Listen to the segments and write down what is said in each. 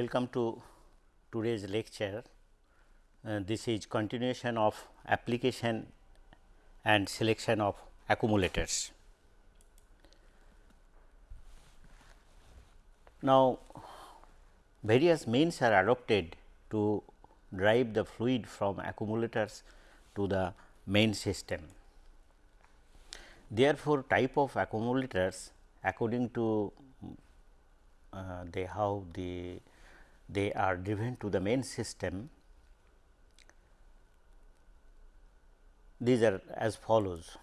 Welcome to today's lecture. Uh, this is continuation of application and selection of accumulators. Now, various means are adopted to drive the fluid from accumulators to the main system. Therefore, type of accumulators according to uh, they how the they are driven to the main system. These are as follows.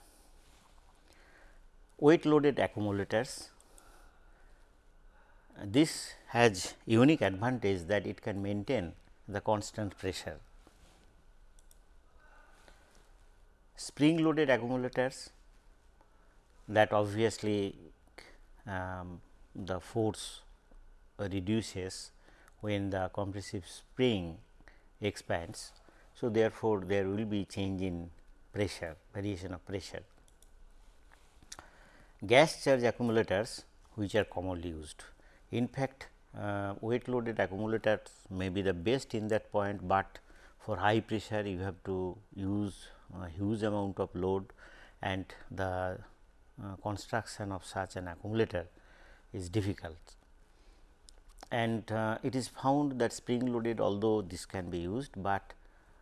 Weight loaded accumulators. This has unique advantage that it can maintain the constant pressure. Spring loaded accumulators that obviously um, the force reduces when the compressive spring expands. So, therefore, there will be change in pressure variation of pressure. Gas charge accumulators which are commonly used. In fact, uh, weight loaded accumulators may be the best in that point, but for high pressure you have to use a huge amount of load and the uh, construction of such an accumulator is difficult and uh, it is found that spring loaded although this can be used, but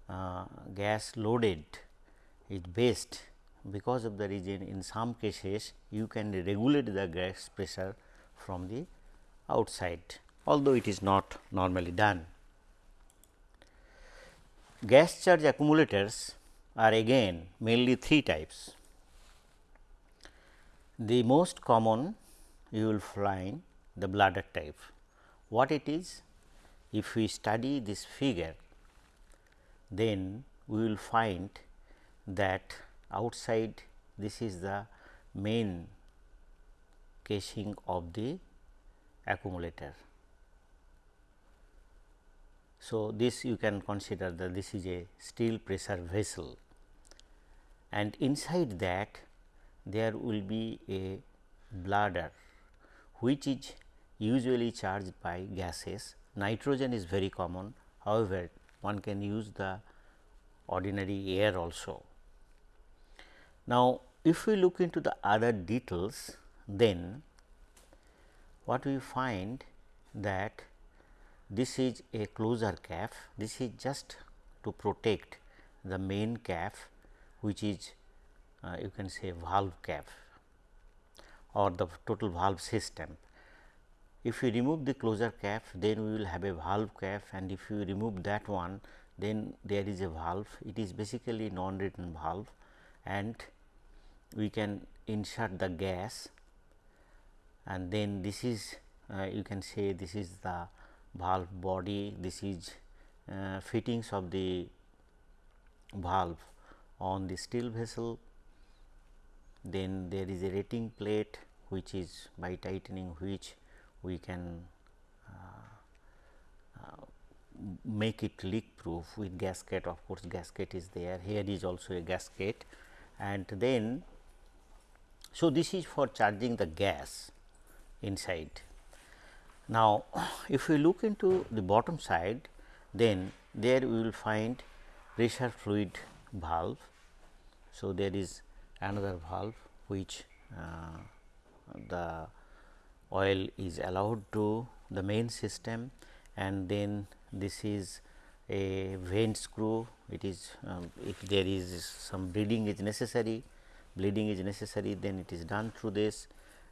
uh, gas loaded is best because of the reason in some cases you can regulate the gas pressure from the outside although it is not normally done. Gas charge accumulators are again mainly three types. The most common you will find the bladder type what it is? If we study this figure, then we will find that outside this is the main casing of the accumulator. So, this you can consider that this is a steel pressure vessel and inside that there will be a bladder which is usually charged by gases. Nitrogen is very common, however, one can use the ordinary air also. Now, if we look into the other details, then what we find that this is a closure cap, this is just to protect the main cap which is uh, you can say valve cap or the total valve system. If you remove the closure cap, then we will have a valve cap and if you remove that one, then there is a valve. It is basically non-return valve and we can insert the gas and then this is uh, you can say this is the valve body, this is uh, fittings of the valve on the steel vessel. Then there is a rating plate which is by tightening which we can uh, uh, make it leak proof with gasket. Of course gasket is there. Here is also a gasket. And then so this is for charging the gas inside. Now if we look into the bottom side then there we will find pressure fluid valve. So there is another valve which uh, the oil is allowed to the main system and then this is a vent screw. It is um, if there is some bleeding is necessary bleeding is necessary then it is done through this.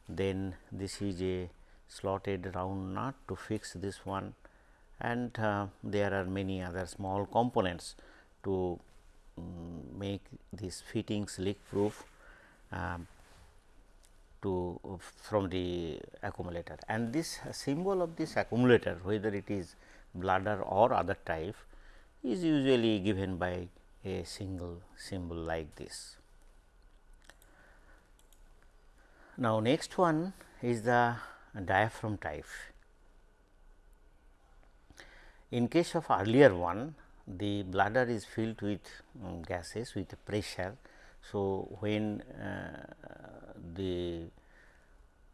Then this is a slotted round nut to fix this one. And uh, there are many other small components to um, make these fittings leak proof to from the accumulator and this symbol of this accumulator whether it is bladder or other type is usually given by a single symbol like this. Now, next one is the diaphragm type. In case of earlier one, the bladder is filled with um, gases with pressure. So, when uh, the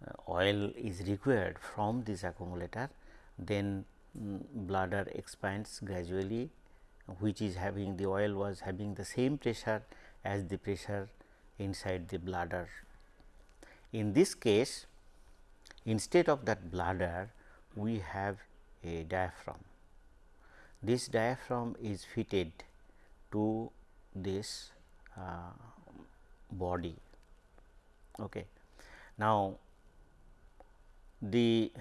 uh, oil is required from this accumulator, then um, bladder expands gradually which is having the oil was having the same pressure as the pressure inside the bladder. In this case instead of that bladder we have a diaphragm. This diaphragm is fitted to this uh, body. Okay. Now, the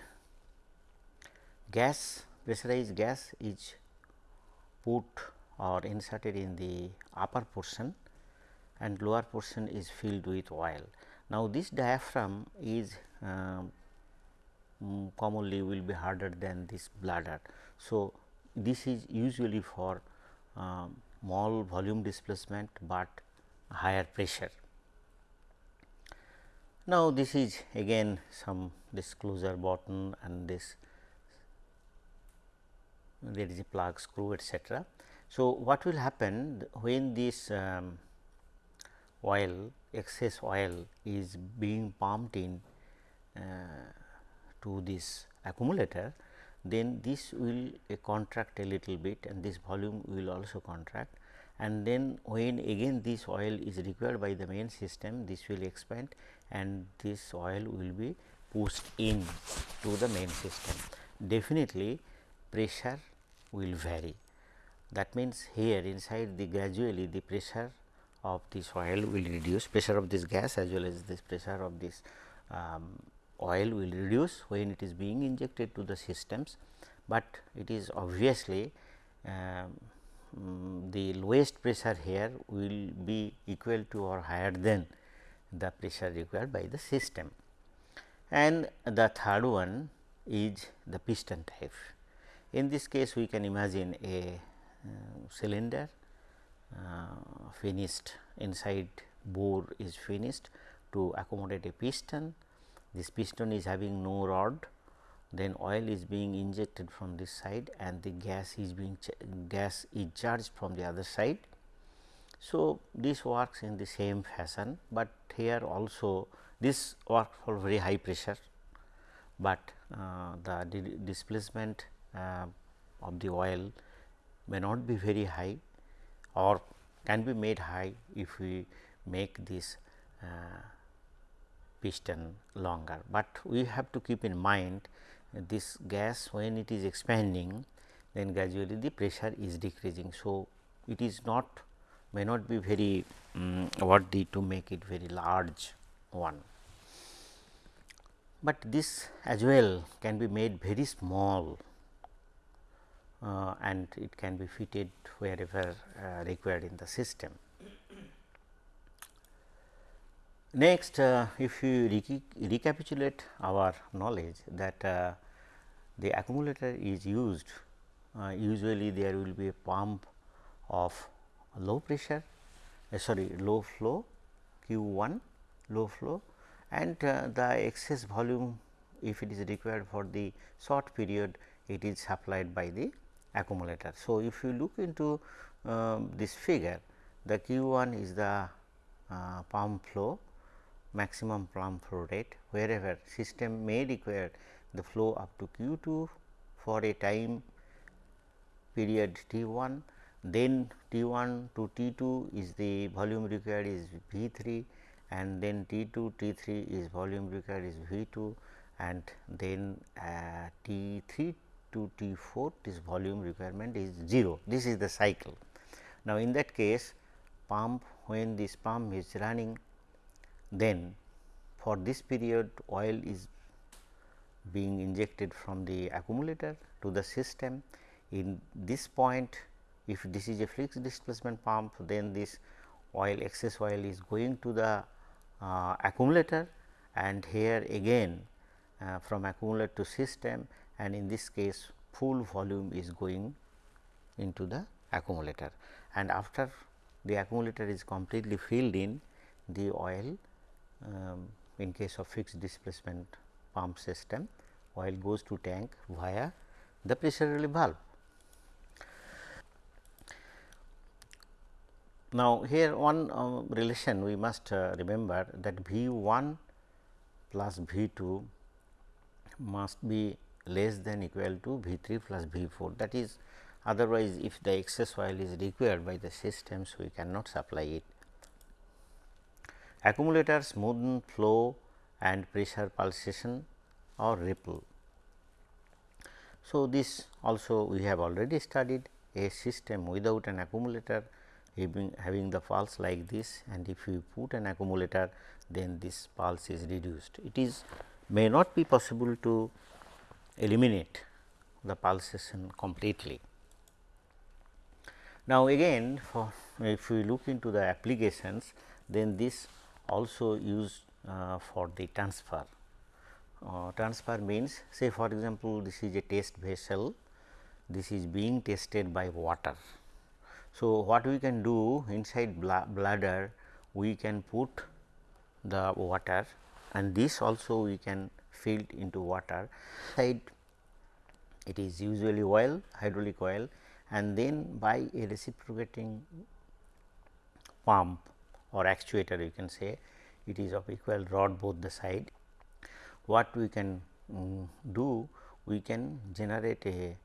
gas pressurized gas is put or inserted in the upper portion and lower portion is filled with oil. Now, this diaphragm is uh, commonly will be harder than this bladder. So, this is usually for uh, small volume displacement, but higher pressure. Now, this is again some disclosure button and this there is a plug screw etcetera. So, what will happen when this um, oil excess oil is being pumped in uh, to this accumulator then this will uh, contract a little bit and this volume will also contract and then when again this oil is required by the main system this will expand and this oil will be pushed in to the main system. Definitely pressure will vary that means here inside the gradually the pressure of this oil will reduce pressure of this gas as well as this pressure of this um, oil will reduce when it is being injected to the systems, but it is obviously um, the lowest pressure here will be equal to or higher than the pressure required by the system. And the third one is the piston type. In this case, we can imagine a uh, cylinder uh, finished inside bore is finished to accommodate a piston this piston is having no rod then oil is being injected from this side and the gas is being gas is charged from the other side. So, this works in the same fashion, but here also this works for very high pressure, but uh, the displacement uh, of the oil may not be very high or can be made high if we make this uh, piston longer, but we have to keep in mind this gas when it is expanding then gradually the pressure is decreasing. So, it is not may not be very um, worthy to make it very large one, but this as well can be made very small uh, and it can be fitted wherever uh, required in the system. Next, uh, if you recapitulate our knowledge that uh, the accumulator is used, uh, usually there will be a pump of low pressure, uh, sorry low flow Q 1 low flow and uh, the excess volume if it is required for the short period it is supplied by the accumulator. So, if you look into um, this figure the Q 1 is the uh, pump flow maximum pump flow rate wherever system may require the flow up to q 2 for a time period t 1 then t 1 to t 2 is the volume required is v 3 and then t 2 t 3 is volume required is v 2 and then uh, t 3 to t 4 this volume requirement is 0 this is the cycle. Now, in that case pump when this pump is running then for this period oil is being injected from the accumulator to the system. In this point if this is a fixed displacement pump then this oil excess oil is going to the uh, accumulator and here again uh, from accumulator to system and in this case full volume is going into the accumulator and after the accumulator is completely filled in the oil um, in case of fixed displacement pump system oil goes to tank via the pressure relief valve. Now, here one uh, relation we must uh, remember that V 1 plus V 2 must be less than equal to V 3 plus V 4 that is otherwise if the excess oil is required by the systems we cannot supply it. Accumulator smooth flow and pressure pulsation or ripple. So, this also we have already studied a system without an accumulator having, having the pulse like this and if you put an accumulator then this pulse is reduced. It is may not be possible to eliminate the pulsation completely. Now, again for if we look into the applications then this also used uh, for the transfer. Uh, transfer means say for example, this is a test vessel, this is being tested by water. So, what we can do inside bladder we can put the water and this also we can fill into water side it is usually oil hydraulic oil and then by a reciprocating pump or actuator you can say it is of equal rod both the side. What we can um, do we can generate a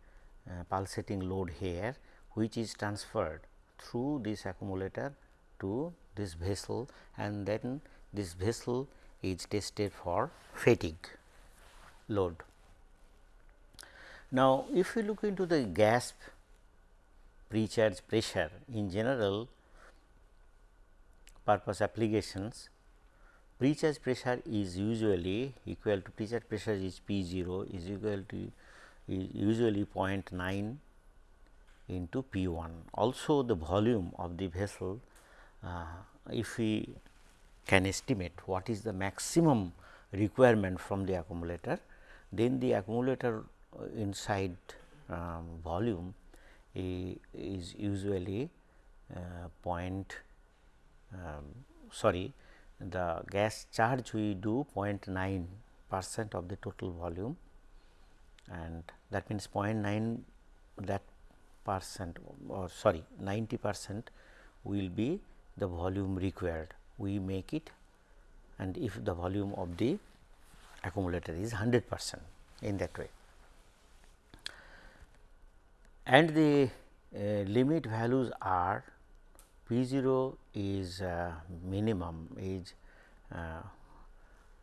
uh, pulsating load here which is transferred through this accumulator to this vessel and then this vessel is tested for fatigue load. Now, if we look into the gas precharge pressure in general purpose applications precharge pressure is usually equal to precharge pressure is P 0 is equal to is usually 0.9 into P 1. Also the volume of the vessel uh, if we can estimate what is the maximum requirement from the accumulator, then the accumulator uh, inside um, volume is usually uh, point um, sorry the gas charge we do 0.9 percent of the total volume and that means 0.9 that percent or sorry 90 percent will be the volume required. We make it and if the volume of the accumulator is 100 percent in that way. And the uh, limit values are P 0 is uh, minimum is uh,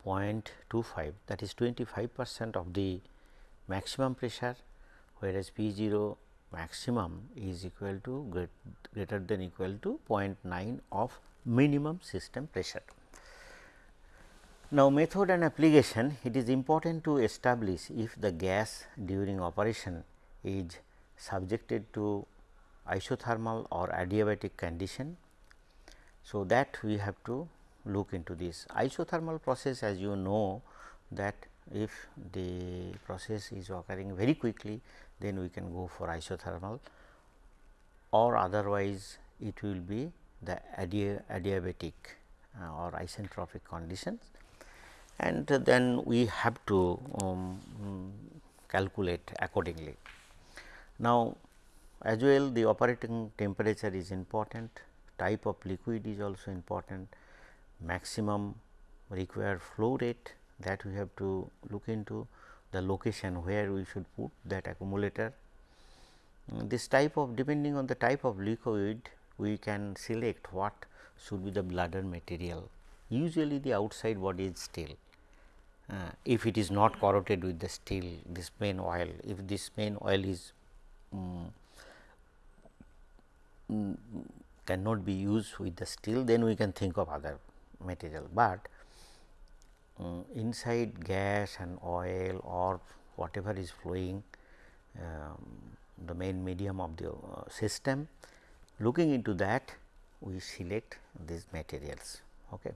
0.25 that is 25 percent of the maximum pressure whereas P 0 maximum is equal to greater than equal to 0.9 of minimum system pressure. Now, method and application it is important to establish if the gas during operation is subjected to isothermal or adiabatic condition. So, that we have to look into this isothermal process as you know that if the process is occurring very quickly then we can go for isothermal or otherwise it will be the adiabatic uh, or isentropic conditions and then we have to um, calculate accordingly. Now, as well the operating temperature is important, type of liquid is also important, maximum required flow rate that we have to look into the location where we should put that accumulator. This type of depending on the type of liquid we can select what should be the bladder material. Usually the outside body is steel. Uh, if it is not corroded with the steel this main oil, if this main oil is um, cannot be used with the steel then we can think of other material, but um, inside gas and oil or whatever is flowing um, the main medium of the uh, system looking into that we select these materials. Okay.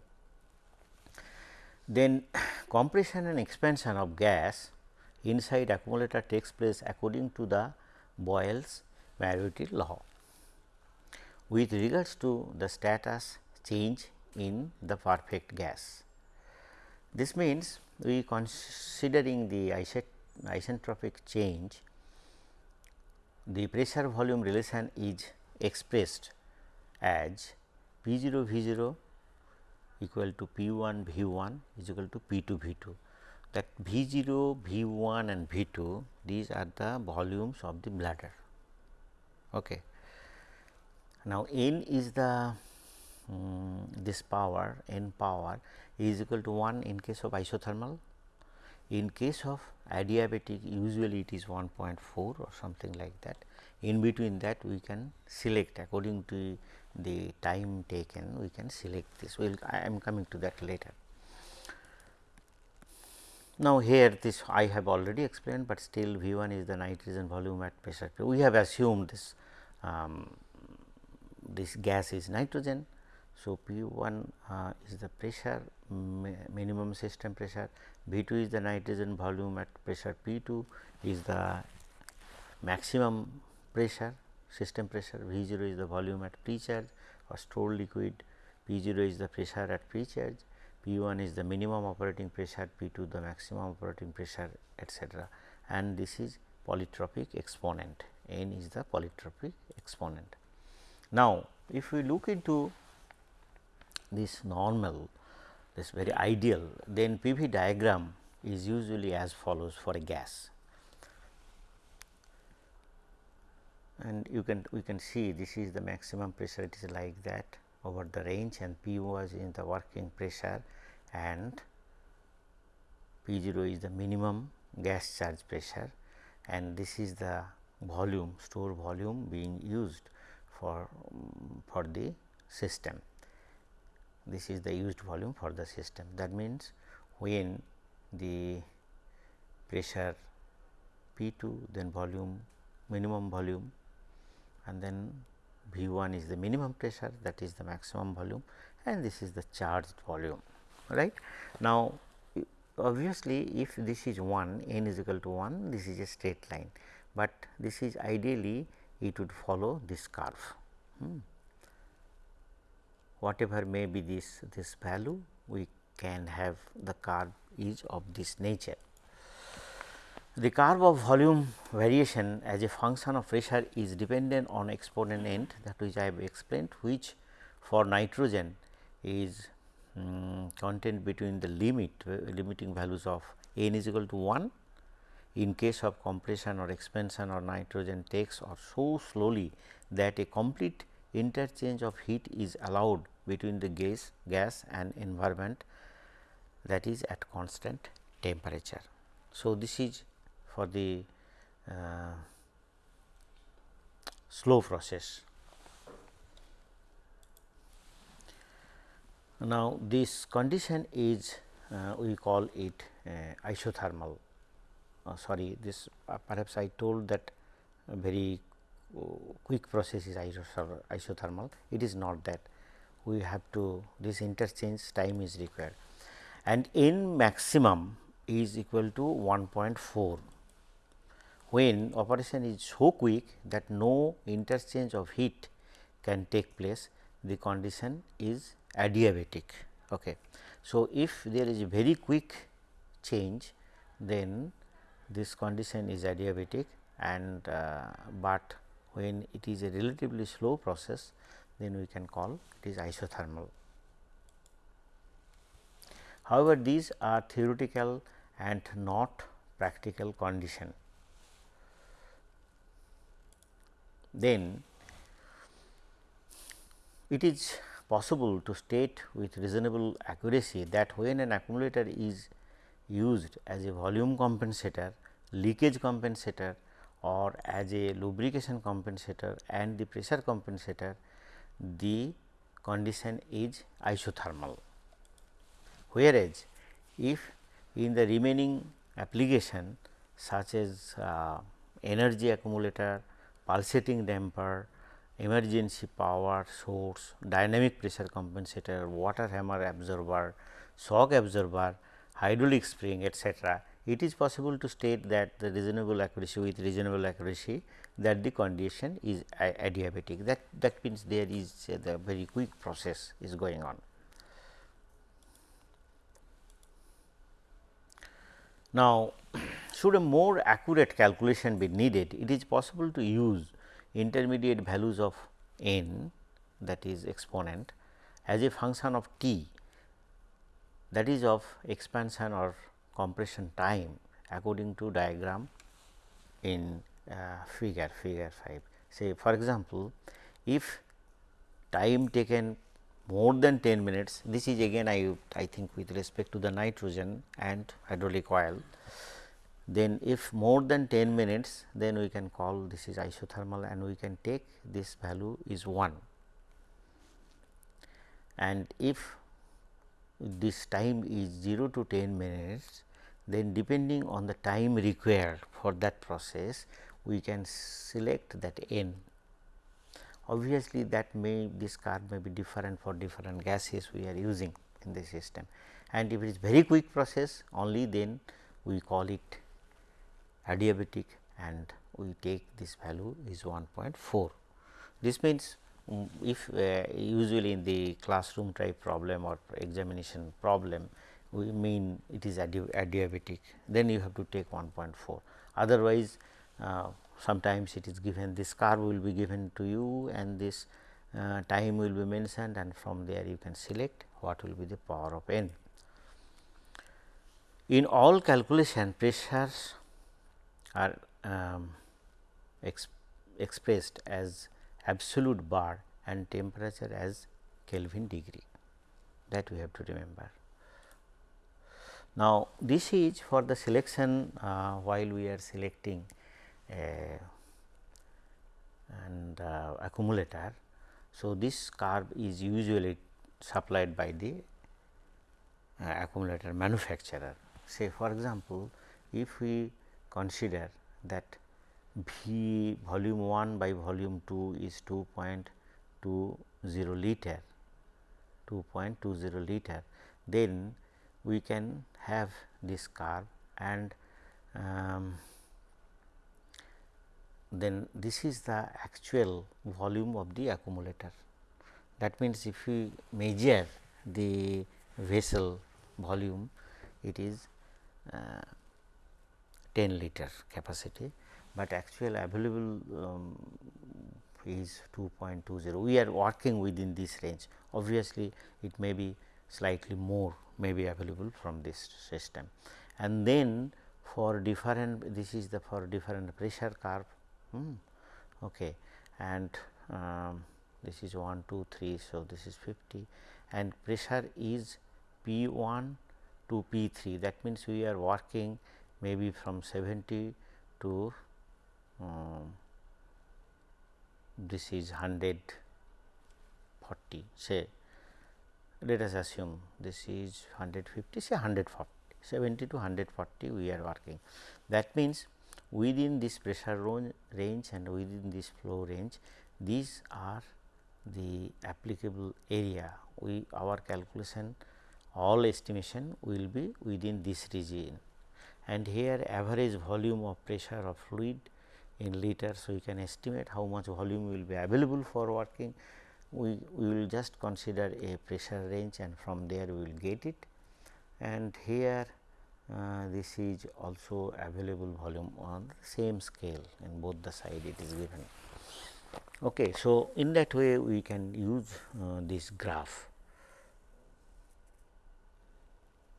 Then compression and expansion of gas inside accumulator takes place according to the Boyle's Mariotte law with regards to the status change in the perfect gas. This means, we considering the isentropic change, the pressure volume relation is expressed as P 0 V 0 equal to P 1 V 1 is equal to P 2 V 2. that V 0, V 1 and V 2 these are the volumes of the bladder. Okay. Now, n is the um, this power n power is equal to 1 in case of isothermal. In case of adiabatic usually it is 1.4 or something like that. In between that we can select according to the time taken we can select this. We will I am coming to that later. Now, here this I have already explained, but still V 1 is the nitrogen volume at pressure. We have assumed this um, this gas is nitrogen. So, P 1 uh, is the pressure minimum system pressure, V 2 is the nitrogen volume at pressure. P 2 is the maximum pressure system pressure, V 0 is the volume at pre-charge or stored liquid, P 0 is the pressure at pre-charge. P 1 is the minimum operating pressure, P 2 the maximum operating pressure etcetera and this is polytropic exponent, n is the polytropic exponent. Now, if we look into this normal, this very ideal, then PV diagram is usually as follows for a gas. And you can we can see this is the maximum pressure it is like that over the range and P was in the working pressure and P 0 is the minimum gas charge pressure and this is the volume store volume being used for mm, for the system. This is the used volume for the system. That means, when the pressure P 2 then volume minimum volume and then V 1 is the minimum pressure that is the maximum volume and this is the charged volume right. Now, obviously, if this is 1 n is equal to 1 this is a straight line, but this is ideally it would follow this curve. Hmm. Whatever may be this this value we can have the curve is of this nature. The curve of volume variation as a function of pressure is dependent on exponent n that which I have explained which for nitrogen is um, content between the limit uh, limiting values of n is equal to 1 in case of compression or expansion or nitrogen takes or so slowly that a complete interchange of heat is allowed between the gas gas and environment that is at constant temperature. So, this is for the uh, slow process. Now, this condition is uh, we call it uh, isothermal. Uh, sorry, this uh, perhaps I told that very uh, quick process is isothermal. It is not that we have to this interchange time is required and n maximum is equal to 1.4 when operation is so quick that no interchange of heat can take place the condition is adiabatic. Okay. So, if there is a very quick change then this condition is adiabatic and uh, but when it is a relatively slow process then we can call it is isothermal. However, these are theoretical and not practical condition. Then it is possible to state with reasonable accuracy that when an accumulator is used as a volume compensator, leakage compensator or as a lubrication compensator and the pressure compensator, the condition is isothermal. Whereas, if in the remaining application such as uh, energy accumulator, pulsating damper, emergency power source, dynamic pressure compensator, water hammer absorber, shock absorber, hydraulic spring etc., It is possible to state that the reasonable accuracy with reasonable accuracy that the condition is adiabatic that that means there is uh, the very quick process is going on. Now, should a more accurate calculation be needed, it is possible to use intermediate values of n that is exponent as a function of t that is of expansion or compression time according to diagram in uh, figure figure 5. Say for example, if time taken more than 10 minutes this is again I, I think with respect to the nitrogen and hydraulic oil then if more than 10 minutes then we can call this is isothermal and we can take this value is 1 and if this time is 0 to 10 minutes then depending on the time required for that process we can select that n obviously that may this curve may be different for different gases we are using in the system and if it is very quick process only then we call it adiabatic and we take this value is 1.4. This means, if uh, usually in the classroom type problem or examination problem we mean it is adiabatic then you have to take 1.4 otherwise uh, sometimes it is given this curve will be given to you and this uh, time will be mentioned and from there you can select what will be the power of n. In all calculation pressures are um, ex expressed as absolute bar and temperature as Kelvin degree that we have to remember. Now, this is for the selection uh, while we are selecting and uh, accumulator. So, this curve is usually supplied by the uh, accumulator manufacturer. Say for example, if we consider that V volume 1 by volume 2 is 2.20 liter 2.20 liter then we can have this curve and um, then this is the actual volume of the accumulator. That means, if we measure the vessel volume it is uh, 10 liter capacity, but actual available um, is 2.20. We are working within this range obviously, it may be slightly more may be available from this system. And then for different this is the for different pressure curve hmm, okay and um, this is 1 2 3 so this is 50 and pressure is p 1 to p 3 that means we are working maybe from 70 to um, this is 140 say let us assume this is 150 say 140 70 to 140 we are working. That means within this pressure range and within this flow range these are the applicable area. We our calculation all estimation will be within this region. And here average volume of pressure of fluid in liters. So, we can estimate how much volume will be available for working. We, we will just consider a pressure range and from there we will get it and here uh, this is also available volume on the same scale in both the side it is given. Okay, so, in that way we can use uh, this graph.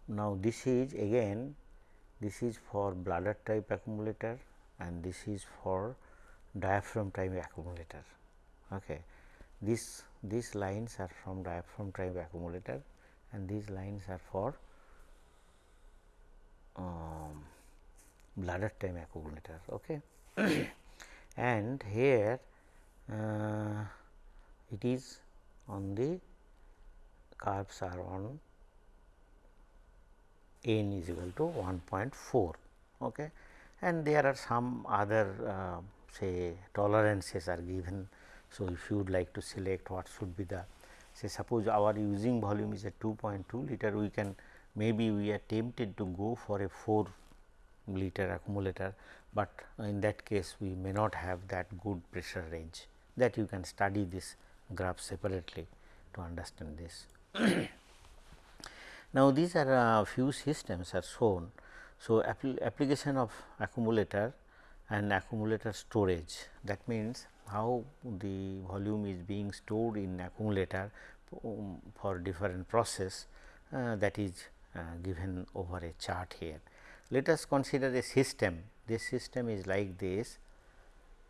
Now, this is again this is for bladder type accumulator and this is for diaphragm type accumulator. Okay. This these lines are from diaphragm type accumulator and these lines are for um, bladder time accumulator. Okay. and here uh, it is on the curves are on n is equal to 1.4 okay. And there are some other uh, say tolerances are given. So, if you would like to select what should be the say suppose our using volume is a 2.2 liter we can maybe we are tempted to go for a 4 liter accumulator, but in that case we may not have that good pressure range that you can study this graph separately to understand this. now, these are a uh, few systems are shown. So, application of accumulator and accumulator storage that means, how the volume is being stored in accumulator um, for different process uh, that is uh, given over a chart here. Let us consider a system. This system is like this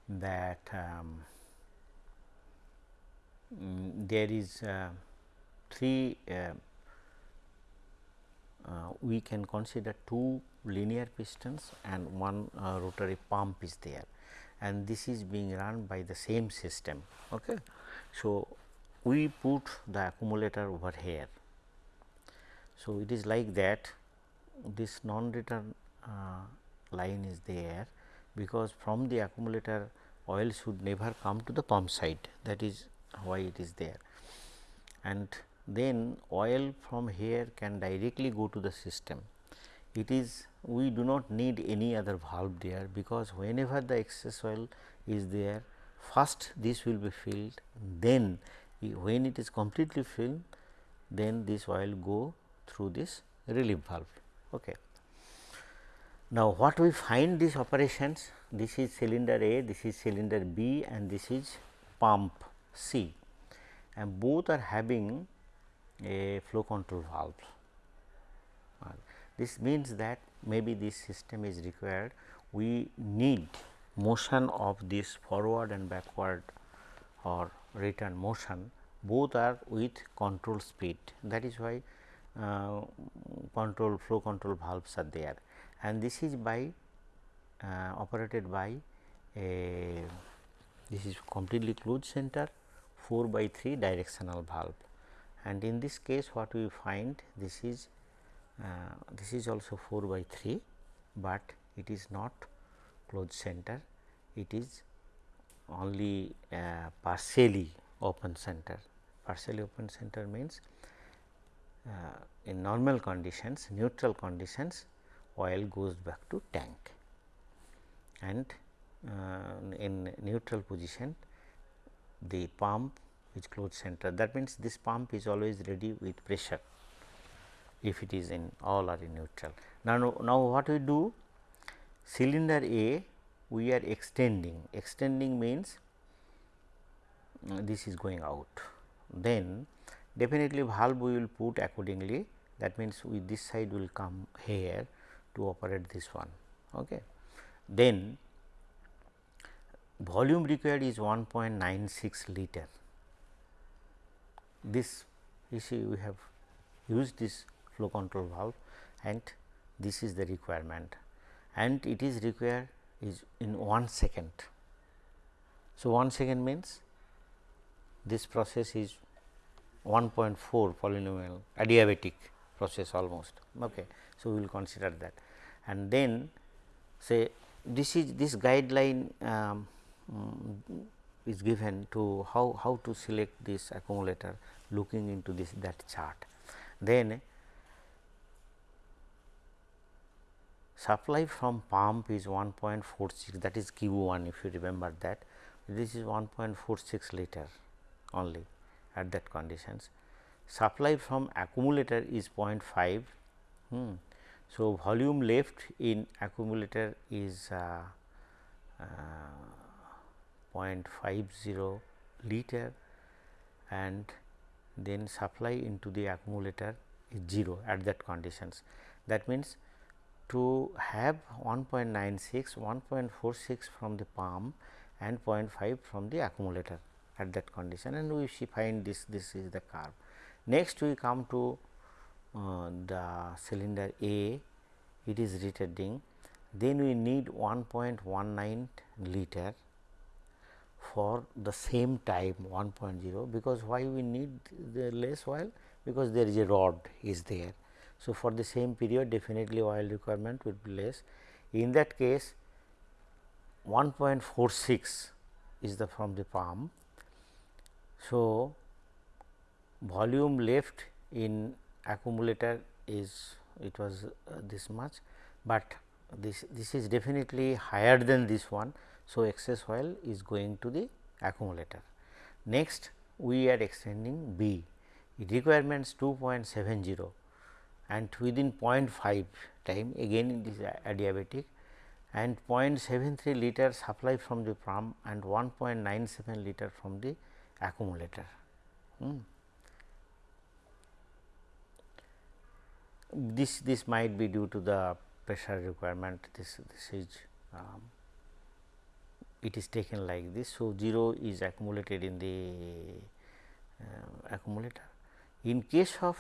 that um, mm, there is uh, three uh, uh, we can consider two linear pistons and one uh, rotary pump is there and this is being run by the same system. Okay. So, we put the accumulator over here. So, it is like that this non return uh, line is there because from the accumulator oil should never come to the pump side that is why it is there and then oil from here can directly go to the system. It is we do not need any other valve there because whenever the excess oil is there first this will be filled then when it is completely filled then this oil go through this relief valve. Okay. Now, what we find these operations this is cylinder A, this is cylinder B and this is pump C and both are having a flow control valve. Uh, this means that maybe this system is required we need motion of this forward and backward or return motion both are with control speed. That is why uh, control flow control valves are there. And this is by uh, operated by a this is completely closed center 4 by 3 directional valve. And in this case what we find this is this is also 4 by 3, but it is not closed center. It is only uh, partially open center. Partially open center means uh, in normal conditions neutral conditions oil goes back to tank. And uh, in neutral position the pump is closed center. That means this pump is always ready with pressure if it is in all are in neutral. Now, now what we do cylinder A we are extending extending means uh, this is going out then definitely valve we will put accordingly that means we this side will come here to operate this one. Okay. Then volume required is 1.96 liter. This you see we have used this flow control valve and this is the requirement and it is required is in 1 second. So, 1 second means this process is 1.4 polynomial adiabatic process almost. Okay. So, we will consider that and then say this is this guideline um, um, is given to how, how to select this accumulator looking into this that chart. Then supply from pump is 1.46 that is Q 1 if you remember that this is 1.46 liter only at that conditions. Supply from accumulator is 0.5. Hmm. So, volume left in accumulator is uh, uh, 0.50 liter and then supply into the accumulator is 0 at that conditions. That means, to have 1.96, 1.46 from the pump and 0.5 from the accumulator at that condition and we find this this is the curve. Next we come to uh, the cylinder A it is retarding then we need 1.19 liter for the same time 1.0 because why we need the less oil? Because there is a rod is there so, for the same period definitely oil requirement will be less. In that case 1.46 is the from the pump. So, volume left in accumulator is it was uh, this much, but this this is definitely higher than this one. So, excess oil is going to the accumulator. Next we are extending B it requirements 2.70 and within 0.5 time again it is adiabatic and 0.73 liter supply from the pump and 1.97 liter from the accumulator. Hmm. this this might be due to the pressure requirement this this is um, it is taken like this. So, 0 is accumulated in the uh, accumulator. In case of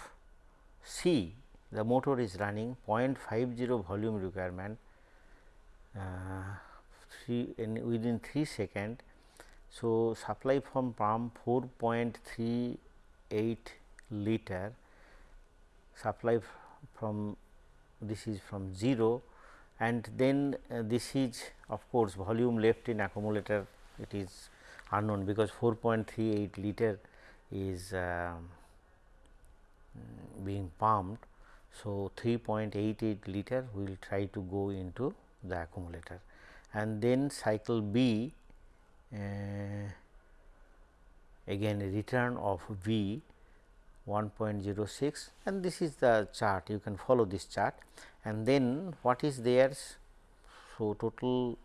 C the motor is running 0.50 volume requirement uh, three in within 3 second. So, supply from pump 4.38 liter supply from this is from 0 and then uh, this is of course, volume left in accumulator it is unknown because 4.38 liter is uh, being pumped. So, 3.88 liter we will try to go into the accumulator and then cycle B uh, again return of V 1.06 and this is the chart you can follow this chart and then what is there. So, total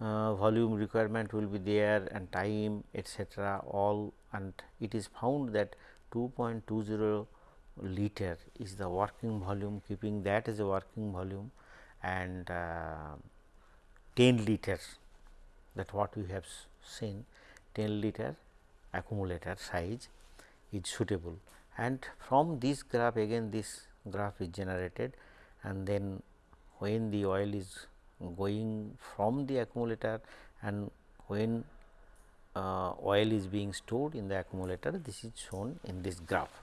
uh, volume requirement will be there and time etcetera all and it is found that 2.20 liter is the working volume keeping that as a working volume and uh, 10 liter that what we have seen 10 liter accumulator size is suitable and from this graph again this graph is generated and then when the oil is going from the accumulator and when uh, oil is being stored in the accumulator this is shown in this graph.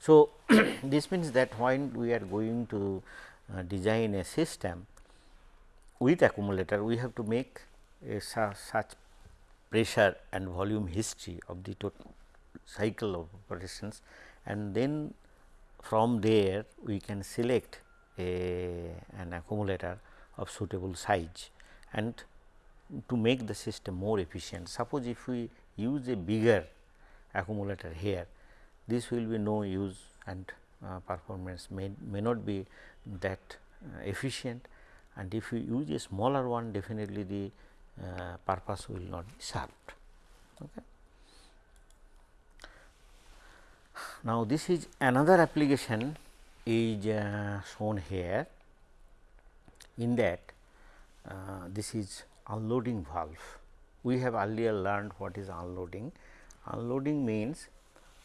So, this means that when we are going to uh, design a system with accumulator we have to make a su such pressure and volume history of the total cycle of operations and then from there we can select a an accumulator of suitable size and to make the system more efficient. Suppose if we use a bigger accumulator here, this will be no use and uh, performance may, may not be that uh, efficient and if you use a smaller one definitely the uh, purpose will not be served. Okay. Now, this is another application is uh, shown here in that uh, this is unloading valve. We have earlier learned what is unloading. Unloading means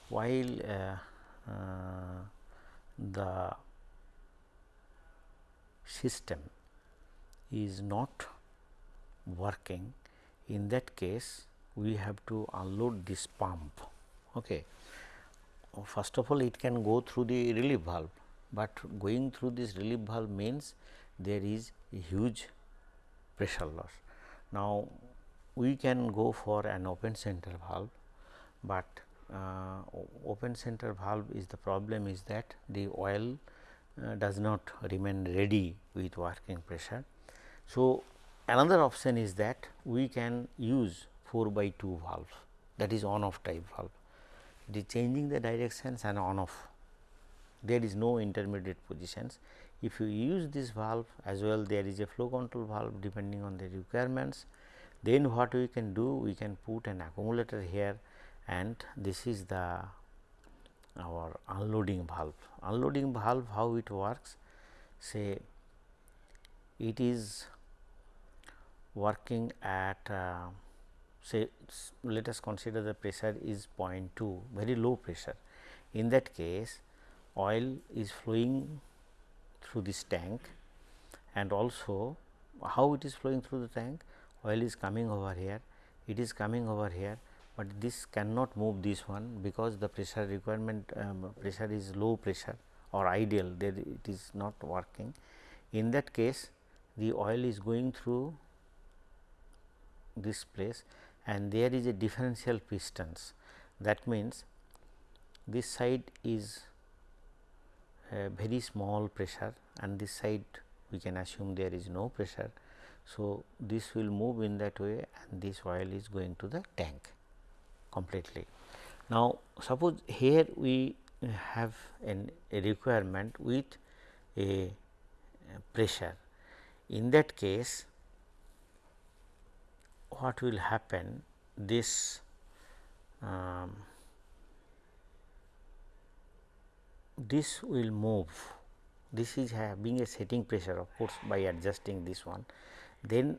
while uh, uh the system is not working in that case we have to unload this pump. Okay first of all it can go through the relief valve, but going through this relief valve means there is a huge pressure loss. Now, we can go for an open center valve, but uh, open center valve is the problem is that the oil uh, does not remain ready with working pressure. So, another option is that we can use 4 by 2 valve that is on off type valve The changing the directions and on off there is no intermediate positions. If you use this valve as well there is a flow control valve depending on the requirements then what we can do we can put an accumulator here and this is the our unloading valve. Unloading valve how it works say it is working at uh, say let us consider the pressure is 0.2 very low pressure. In that case oil is flowing through this tank and also how it is flowing through the tank oil is coming over here it is coming over here but this cannot move this one because the pressure requirement um, pressure is low pressure or ideal that it is not working. In that case the oil is going through this place and there is a differential pistons. That means, this side is a very small pressure and this side we can assume there is no pressure. So, this will move in that way and this oil is going to the tank completely. Now, suppose here we have an, a requirement with a pressure. In that case, what will happen this um, this will move this is having a setting pressure of course by adjusting this one then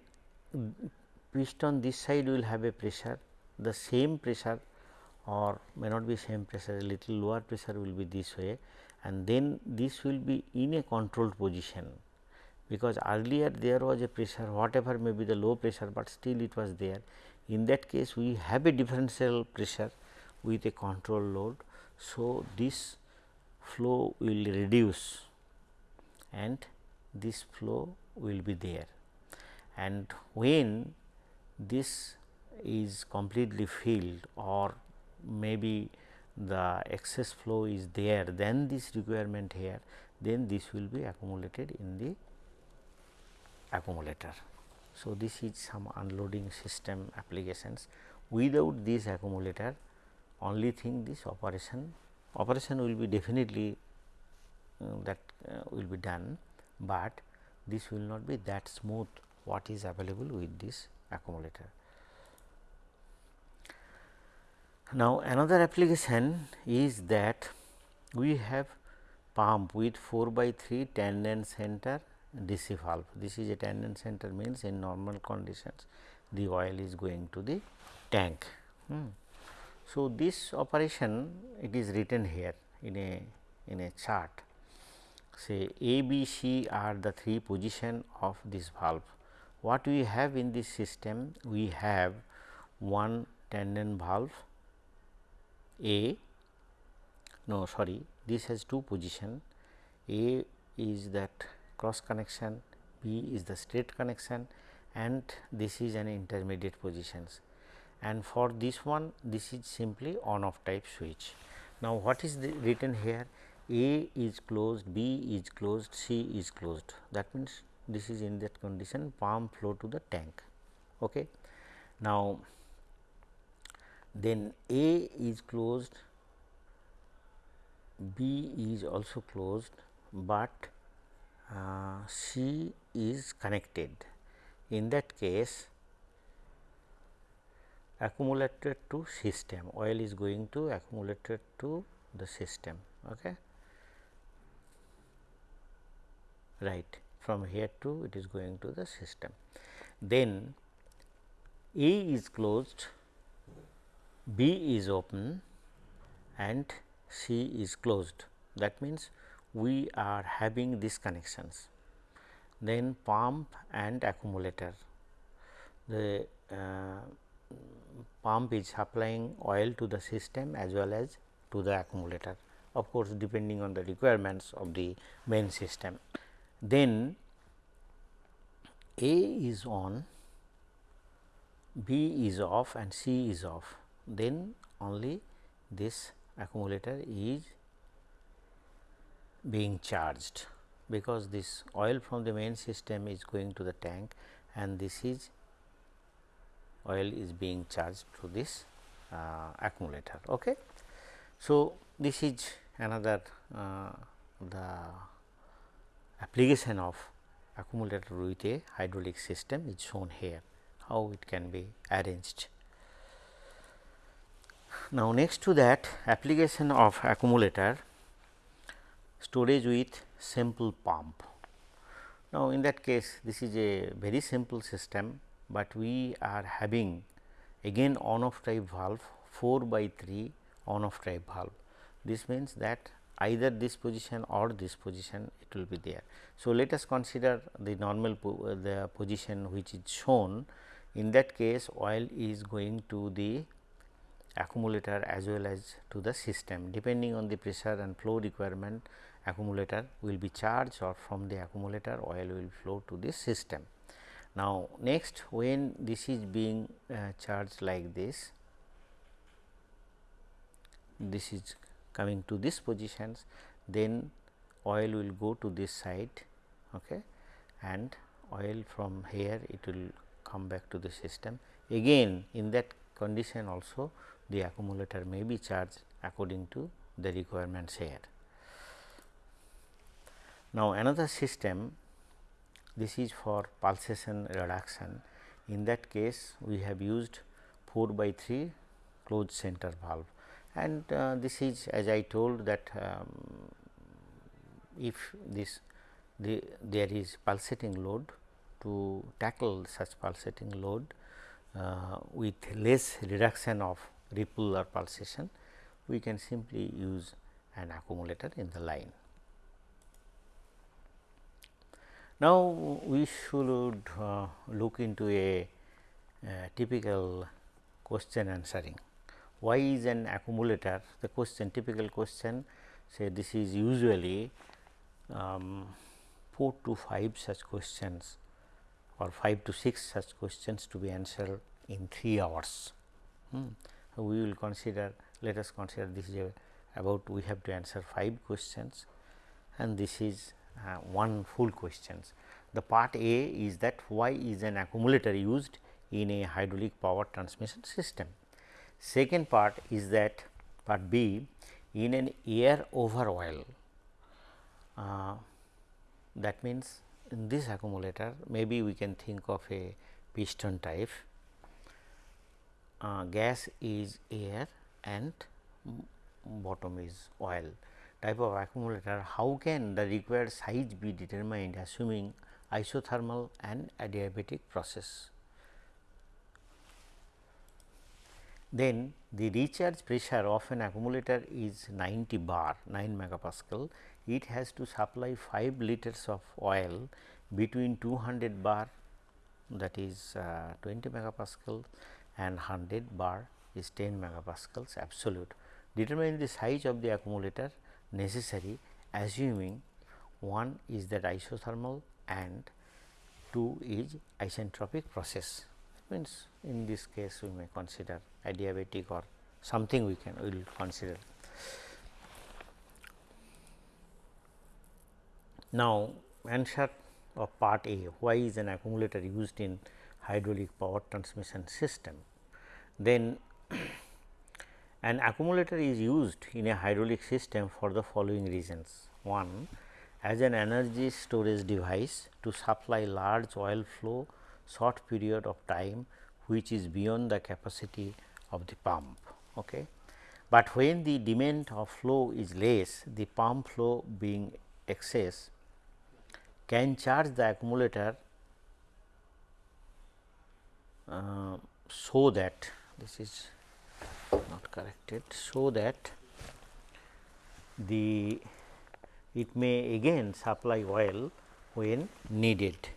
piston this side will have a pressure the same pressure or may not be same pressure a little lower pressure will be this way and then this will be in a controlled position because earlier there was a pressure whatever may be the low pressure, but still it was there. In that case we have a differential pressure with a control load. So, this flow will reduce and this flow will be there and when this is completely filled or maybe the excess flow is there then this requirement here then this will be accumulated in the accumulator. So, this is some unloading system applications without this accumulator only thing this operation operation will be definitely uh, that uh, will be done, but this will not be that smooth what is available with this accumulator. Now, another application is that we have pump with 4 by 3 tandem center DC valve. This is a tandem center means in normal conditions the oil is going to the tank. Hmm. So, this operation it is written here in a in a chart say A, B, C are the three position of this valve. What we have in this system? We have one tandem valve a, no sorry this has two position A is that cross connection, B is the straight connection and this is an intermediate positions and for this one this is simply on off type switch. Now, what is written here A is closed, B is closed, C is closed that means this is in that condition pump flow to the tank. Okay. Now, then A is closed, B is also closed, but uh, C is connected. In that case, accumulated to system. Oil is going to accumulated to the system okay? Right from here to it is going to the system. Then a is closed B is open and C is closed. That means, we are having these connections. Then pump and accumulator. The uh, pump is supplying oil to the system as well as to the accumulator of course, depending on the requirements of the main system. Then A is on, B is off and C is off then only this accumulator is being charged because this oil from the main system is going to the tank and this is oil is being charged to this uh, accumulator. Okay. So, this is another uh, the application of accumulator with a hydraulic system is shown here how it can be arranged. Now, next to that application of accumulator storage with simple pump. Now, in that case this is a very simple system, but we are having again on off type valve 4 by 3 on off type valve. This means that either this position or this position it will be there. So, let us consider the normal po the position which is shown in that case oil is going to the accumulator as well as to the system depending on the pressure and flow requirement accumulator will be charged or from the accumulator oil will flow to the system. Now, next when this is being uh, charged like this, this is coming to this positions then oil will go to this side okay, and oil from here it will come back to the system. Again in that condition also the accumulator may be charged according to the requirements here. Now, another system this is for pulsation reduction in that case we have used 4 by 3 closed center valve and uh, this is as I told that um, if this the, there is pulsating load to tackle such pulsating load uh, with less reduction of ripple or pulsation, we can simply use an accumulator in the line. Now, we should uh, look into a, typical question answering. Why is an accumulator the question typical question say this is usually um, 4 to 5 such questions or 5 to 6 such questions to be answered in 3 hours. Hmm. We will consider let us consider this is a, about we have to answer 5 questions and this is uh, one full questions. The part A is that why is an accumulator used in a hydraulic power transmission system. Second part is that part B in an air over oil uh, that means in this accumulator maybe we can think of a piston type uh, gas is air and bottom is oil type of accumulator how can the required size be determined assuming isothermal and adiabatic process. Then the recharge pressure of an accumulator is 90 bar 9 megapascal it has to supply 5 liters of oil between 200 bar that is uh, 20 megapascal and 100 bar is 10 megapascals absolute. Determine the size of the accumulator necessary assuming one is that isothermal and 2 is isentropic process means in this case we may consider adiabatic or something we can will consider. Now, answer of part A why is an accumulator used in hydraulic power transmission system. Then an accumulator is used in a hydraulic system for the following reasons. 1 as an energy storage device to supply large oil flow short period of time which is beyond the capacity of the pump. Okay. But when the demand of flow is less, the pump flow being excess can charge the accumulator so that this is not corrected so that the it may again supply oil when needed.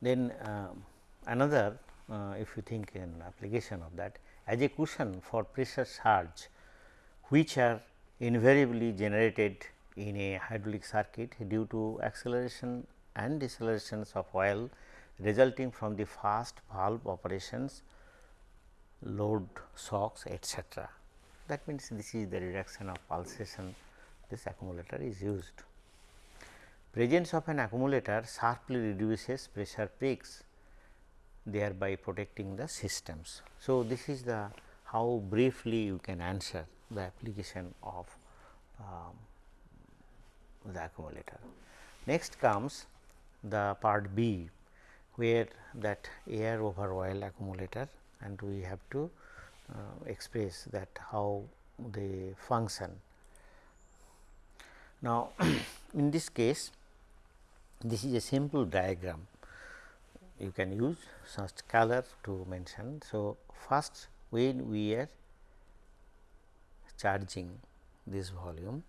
Then uh, another uh, if you think in application of that as a cushion for pressure surge which are invariably generated in a hydraulic circuit due to acceleration and decelerations of oil resulting from the fast valve operations, load shocks etc. That means, this is the reduction of pulsation this accumulator is used. Presence of an accumulator sharply reduces pressure peaks thereby protecting the systems. So, this is the how briefly you can answer the application of um, the accumulator. Next comes the part B where that air over oil accumulator and we have to uh, express that how they function. Now, in this case this is a simple diagram you can use such color to mention. So, first when we are charging this volume,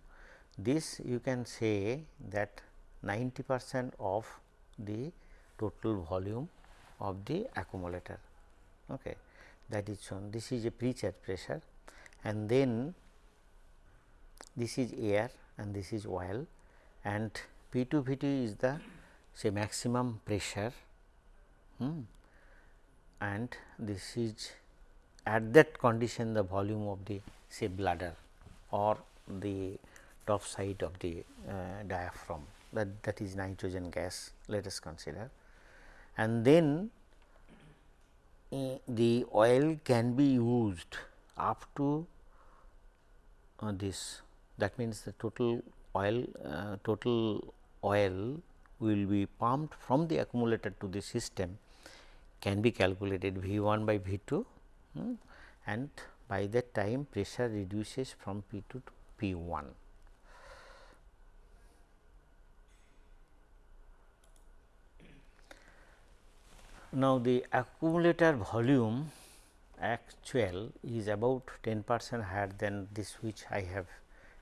this you can say that 90 percent of the total volume of the accumulator. Okay. That is shown this is a pre-charge pressure and then this is air and this is oil and P 2 V 2 is the say maximum pressure hmm. and this is at that condition the volume of the say bladder or the top side of the uh, diaphragm. That that is nitrogen gas let us consider. And then uh, the oil can be used up to uh, this. That means the total oil uh, total oil will be pumped from the accumulator to the system can be calculated V 1 by V 2 hmm, and by that time pressure reduces from P 2 to P 1. Now, the accumulator volume actual is about 10 percent higher than this which I have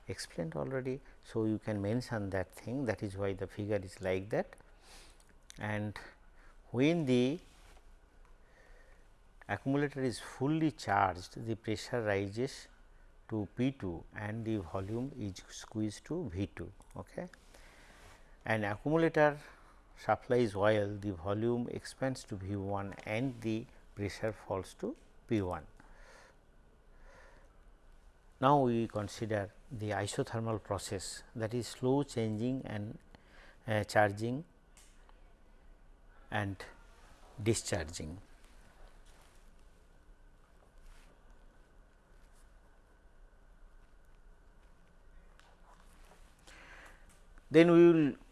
explained already. So, you can mention that thing that is why the figure is like that and when the accumulator is fully charged the pressure rises to P 2 and the volume is squeezed to V 2. Okay. And accumulator supplies oil the volume expands to V 1 and the pressure falls to P 1. Now, we consider the isothermal process that is slow changing and uh, charging and discharging. Then we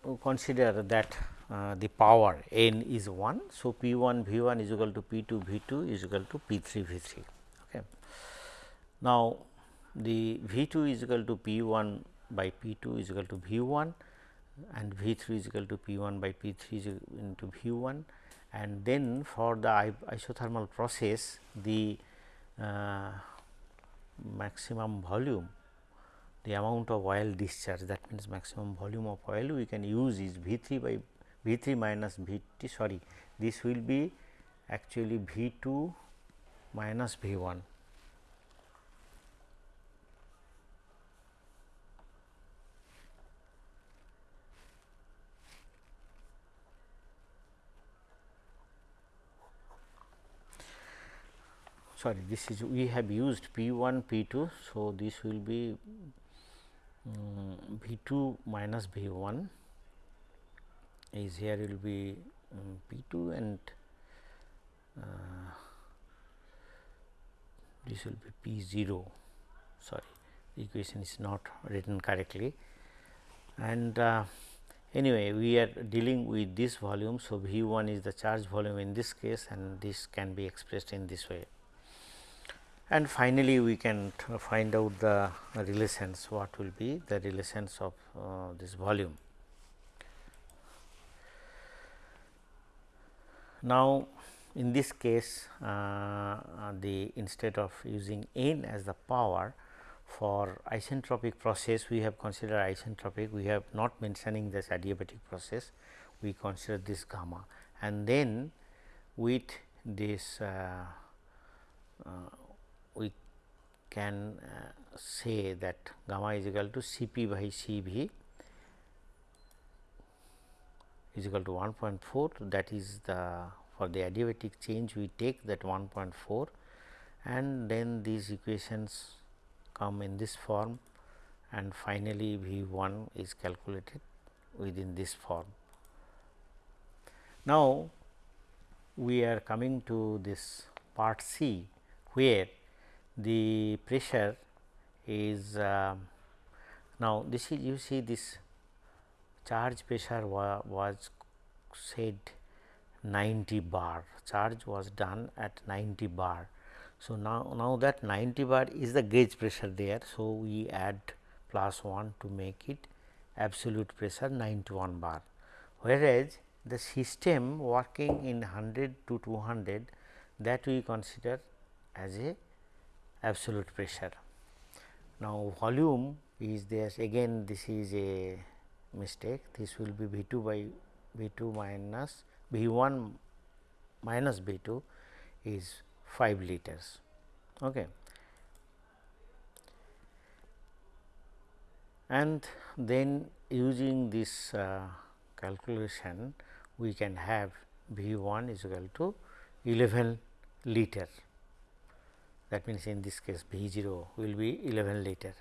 will consider that uh, the power n is 1. So, P 1 V 1 is equal to P 2 V 2 is equal to P 3 V 3. Okay. Now, the V 2 is equal to P 1 by P 2 is equal to V 1 and V 3 is equal to P 1 by P 3 into V 1 and then for the isothermal process the uh, maximum volume the amount of oil discharge that means maximum volume of oil we can use is V 3 by V 3 minus V t sorry this will be actually V 2 minus V 1 sorry this is we have used P 1 P 2. So, this will be um, V 2 minus V 1 is here will be um, P 2 and uh, this will be P 0 sorry the equation is not written correctly and uh, anyway we are dealing with this volume. So, V 1 is the charge volume in this case and this can be expressed in this way and finally, we can find out the relations what will be the relations of uh, this volume. Now, in this case uh, the instead of using n as the power for isentropic process we have considered isentropic. We have not mentioning this adiabatic process. We consider this gamma. And then with this uh, uh, can uh, say that gamma is equal to C p by C v is equal to 1.4 that is the for the adiabatic change we take that 1.4 and then these equations come in this form and finally, V 1 is calculated within this form. Now, we are coming to this part C where the pressure is uh, now this is you see this charge pressure wa was said 90 bar charge was done at 90 bar. So, now, now that 90 bar is the gauge pressure there. So, we add plus 1 to make it absolute pressure 91 bar whereas, the system working in 100 to 200 that we consider as a absolute pressure. Now, volume is there again this is a mistake this will be V 2 by V 2 minus V 1 minus V 2 is 5 liters. Okay. And then using this uh, calculation we can have V 1 is equal to 11 liter that means, in this case B 0 will be 11 liter.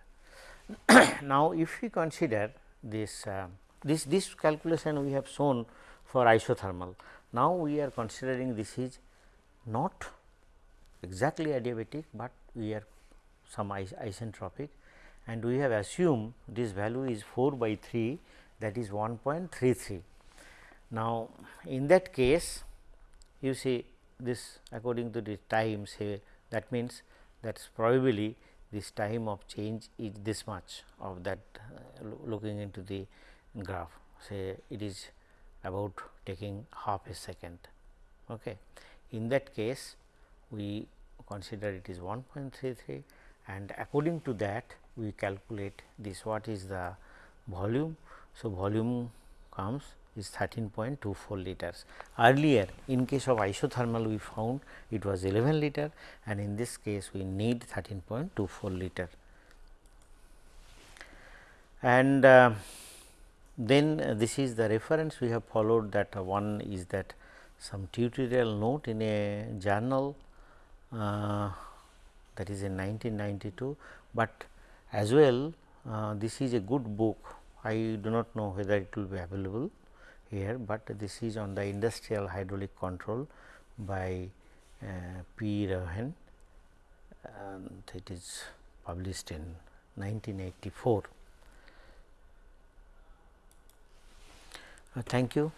now, if we consider this uh, this this calculation we have shown for isothermal. Now, we are considering this is not exactly adiabatic, but we are some is isentropic and we have assumed this value is 4 by 3 that is 1.33. Now, in that case you see this according to the time say that means that is probably this time of change is this much of that uh, looking into the graph say it is about taking half a second. Okay. In that case we consider it is 1.33 and according to that we calculate this what is the volume. So, volume comes is 13.24 liters. Earlier in case of isothermal we found it was 11 liter and in this case we need 13.24 liter. And uh, then uh, this is the reference we have followed that uh, one is that some tutorial note in a journal uh, that is in 1992, but as well uh, this is a good book. I do not know whether it will be available here, but this is on the industrial hydraulic control by uh, P. Raven and it is published in 1984. Uh, thank you.